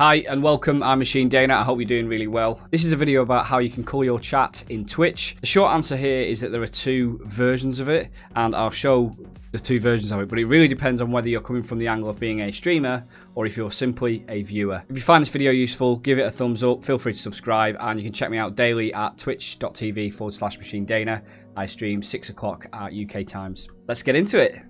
Hi and welcome, I'm Machine Dana, I hope you're doing really well. This is a video about how you can call your chat in Twitch. The short answer here is that there are two versions of it and I'll show the two versions of it, but it really depends on whether you're coming from the angle of being a streamer or if you're simply a viewer. If you find this video useful, give it a thumbs up, feel free to subscribe and you can check me out daily at twitch.tv forward slash Machine Dana. I stream 6 o'clock at UK times. Let's get into it.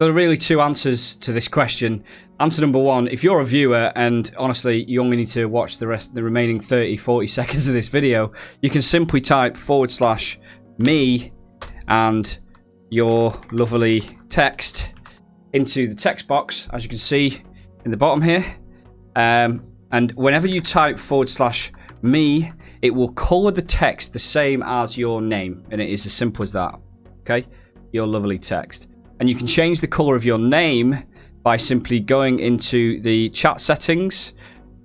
There are really two answers to this question. Answer number one, if you're a viewer and honestly you only need to watch the rest the remaining 30, 40 seconds of this video, you can simply type forward slash me and your lovely text into the text box, as you can see in the bottom here. Um, and whenever you type forward slash me, it will color the text the same as your name. And it is as simple as that. Okay? Your lovely text. And you can change the color of your name by simply going into the chat settings.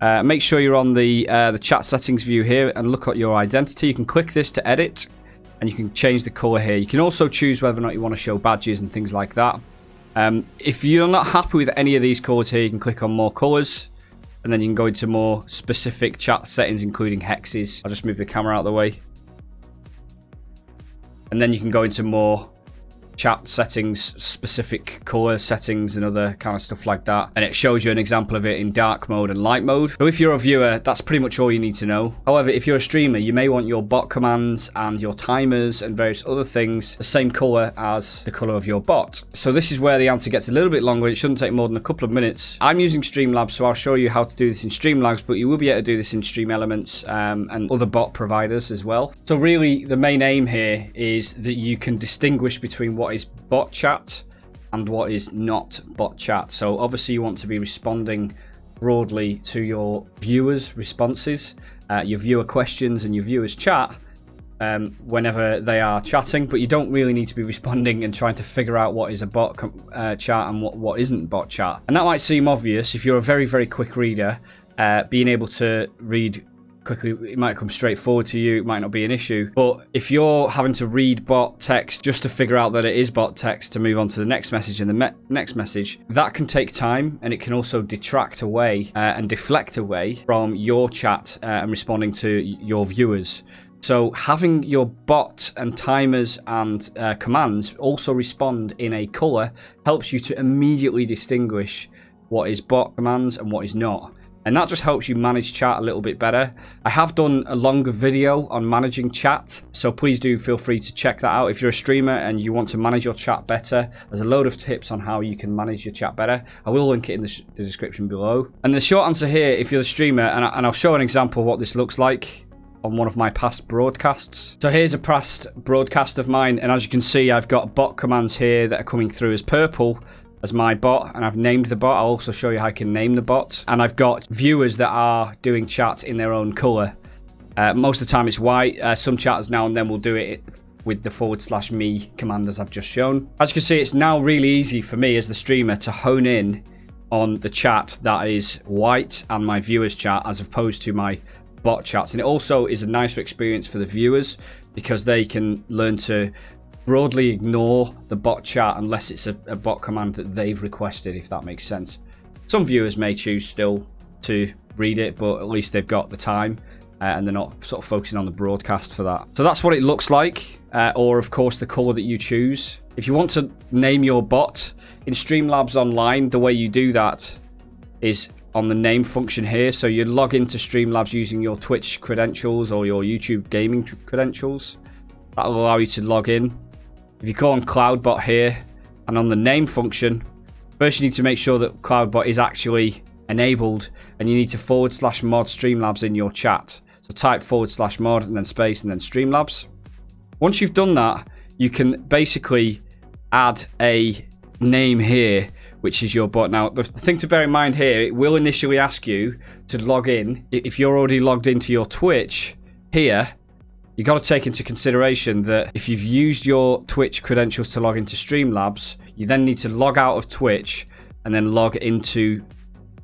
Uh, make sure you're on the uh, the chat settings view here and look at your identity. You can click this to edit and you can change the color here. You can also choose whether or not you want to show badges and things like that. Um, if you're not happy with any of these colors here, you can click on more colors and then you can go into more specific chat settings, including hexes. I'll just move the camera out of the way. And then you can go into more chat settings, specific color settings and other kind of stuff like that. And it shows you an example of it in dark mode and light mode. So if you're a viewer, that's pretty much all you need to know. However, if you're a streamer, you may want your bot commands and your timers and various other things the same color as the color of your bot. So this is where the answer gets a little bit longer. It shouldn't take more than a couple of minutes. I'm using Streamlabs, so I'll show you how to do this in Streamlabs, but you will be able to do this in Stream Elements um, and other bot providers as well. So really, the main aim here is that you can distinguish between what what is bot chat and what is not bot chat. So obviously you want to be responding broadly to your viewers' responses, uh, your viewer questions and your viewers' chat um, whenever they are chatting, but you don't really need to be responding and trying to figure out what is a bot uh, chat and what, what isn't bot chat. And that might seem obvious if you're a very, very quick reader, uh, being able to read quickly it might come straight forward to you it might not be an issue. But if you're having to read bot text just to figure out that it is bot text to move on to the next message and the me next message that can take time and it can also detract away uh, and deflect away from your chat uh, and responding to your viewers. So having your bot and timers and uh, commands also respond in a color helps you to immediately distinguish what is bot commands and what is not and that just helps you manage chat a little bit better. I have done a longer video on managing chat, so please do feel free to check that out. If you're a streamer and you want to manage your chat better, there's a load of tips on how you can manage your chat better. I will link it in the, the description below. And the short answer here, if you're a streamer, and, I, and I'll show an example of what this looks like on one of my past broadcasts. So here's a past broadcast of mine, and as you can see, I've got bot commands here that are coming through as purple as my bot and I've named the bot. I'll also show you how I can name the bot. And I've got viewers that are doing chats in their own color. Uh, most of the time it's white. Uh, some chatters now and then will do it with the forward slash me command as I've just shown. As you can see, it's now really easy for me as the streamer to hone in on the chat that is white and my viewers chat as opposed to my bot chats. And it also is a nicer experience for the viewers because they can learn to broadly ignore the bot chat unless it's a, a, bot command that they've requested, if that makes sense. Some viewers may choose still to read it, but at least they've got the time uh, and they're not sort of focusing on the broadcast for that. So that's what it looks like, uh, or of course the color that you choose. If you want to name your bot in Streamlabs Online, the way you do that is on the name function here. So you log into Streamlabs using your Twitch credentials or your YouTube gaming credentials. That'll allow you to log in if you call on CloudBot here and on the name function, first you need to make sure that CloudBot is actually enabled and you need to forward slash mod Streamlabs in your chat. So type forward slash mod and then space and then Streamlabs. Once you've done that, you can basically add a name here, which is your bot. Now, the thing to bear in mind here, it will initially ask you to log in. If you're already logged into your Twitch here, you got to take into consideration that if you've used your Twitch credentials to log into Streamlabs, you then need to log out of Twitch and then log into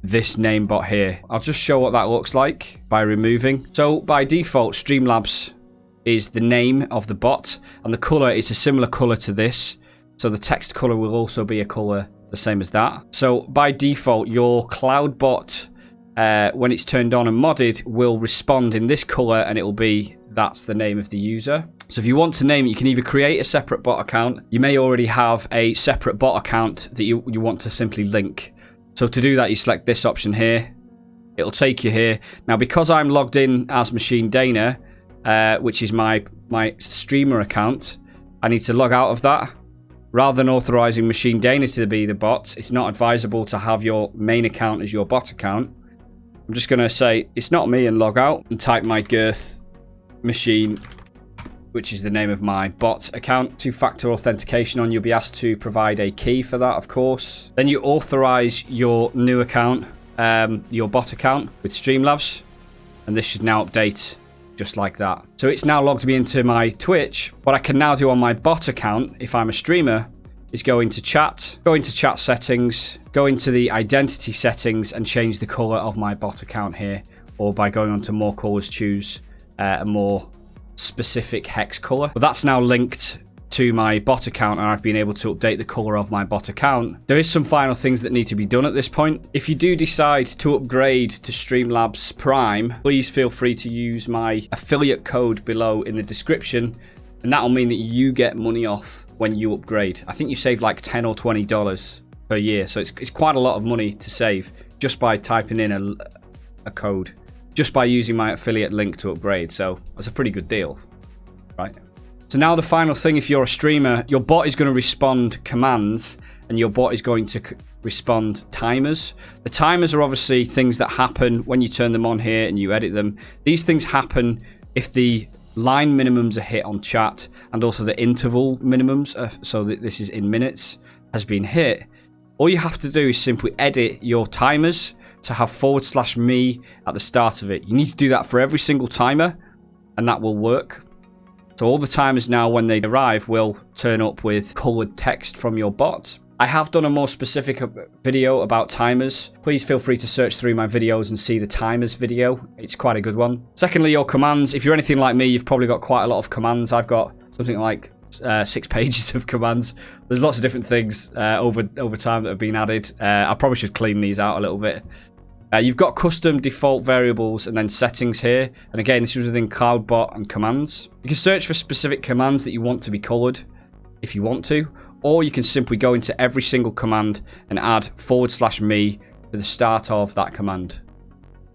this name bot here. I'll just show what that looks like by removing. So by default, Streamlabs is the name of the bot and the color is a similar color to this. So the text color will also be a color the same as that. So by default, your CloudBot uh, when it's turned on and modded, will respond in this color and it will be that's the name of the user. So if you want to name it, you can either create a separate bot account. You may already have a separate bot account that you, you want to simply link. So to do that, you select this option here. It'll take you here. Now, because I'm logged in as Machine Dana, uh, which is my, my streamer account, I need to log out of that. Rather than authorizing Machine Dana to be the bot, it's not advisable to have your main account as your bot account. I'm just going to say, it's not me and log out and type my girth machine which is the name of my bot account. Two-factor authentication on, you'll be asked to provide a key for that, of course. Then you authorize your new account, um, your bot account with Streamlabs, and this should now update just like that. So it's now logged me into my Twitch. What I can now do on my bot account, if I'm a streamer, is go into chat, go into chat settings, go into the identity settings and change the color of my bot account here. Or by going on to more colors, choose uh, a more specific hex color. But that's now linked to my bot account and I've been able to update the color of my bot account. There is some final things that need to be done at this point. If you do decide to upgrade to Streamlabs Prime, please feel free to use my affiliate code below in the description and that'll mean that you get money off when you upgrade. I think you save like 10 or $20 per year. So it's, it's quite a lot of money to save just by typing in a, a code, just by using my affiliate link to upgrade. So that's a pretty good deal, right? So now the final thing, if you're a streamer, your bot is going to respond commands and your bot is going to respond timers. The timers are obviously things that happen when you turn them on here and you edit them. These things happen if the line minimums are hit on chat and also the interval minimums, are, so that this is in minutes, has been hit. All you have to do is simply edit your timers to have forward slash me at the start of it. You need to do that for every single timer and that will work. So all the timers now, when they arrive, will turn up with colored text from your bot. I have done a more specific uh, video about timers. Please feel free to search through my videos and see the timers video. It's quite a good one. Secondly, your commands. If you're anything like me, you've probably got quite a lot of commands. I've got something like uh, six pages of commands. There's lots of different things uh, over over time that have been added. Uh, I probably should clean these out a little bit. Uh, you've got custom default variables and then settings here. And again, this is within CloudBot and commands. You can search for specific commands that you want to be colored if you want to. Or you can simply go into every single command and add forward slash me to the start of that command.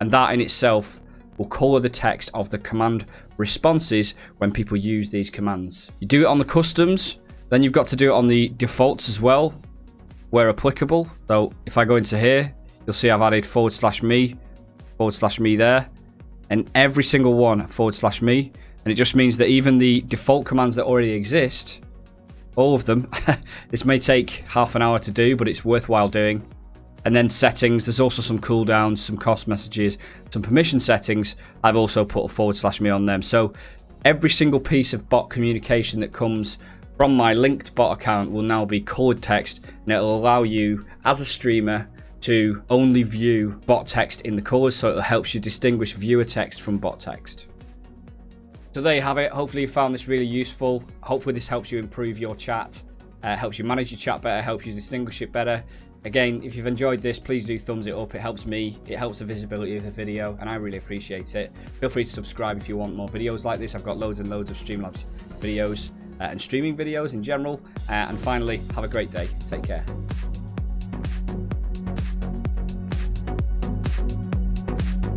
And that in itself will color the text of the command responses when people use these commands. You do it on the customs, then you've got to do it on the defaults as well, where applicable. So if I go into here, you'll see I've added forward slash me, forward slash me there, and every single one forward slash me. And it just means that even the default commands that already exist, all of them, this may take half an hour to do, but it's worthwhile doing. And then settings, there's also some cooldowns, some cost messages, some permission settings. I've also put a forward slash me on them. So every single piece of bot communication that comes from my linked bot account will now be colored text and it'll allow you as a streamer to only view bot text in the colors so it helps you distinguish viewer text from bot text. So there you have it. Hopefully you found this really useful. Hopefully this helps you improve your chat, uh, helps you manage your chat better, helps you distinguish it better. Again, if you've enjoyed this, please do thumbs it up. It helps me. It helps the visibility of the video, and I really appreciate it. Feel free to subscribe if you want more videos like this. I've got loads and loads of Streamlabs videos uh, and streaming videos in general. Uh, and finally, have a great day. Take care.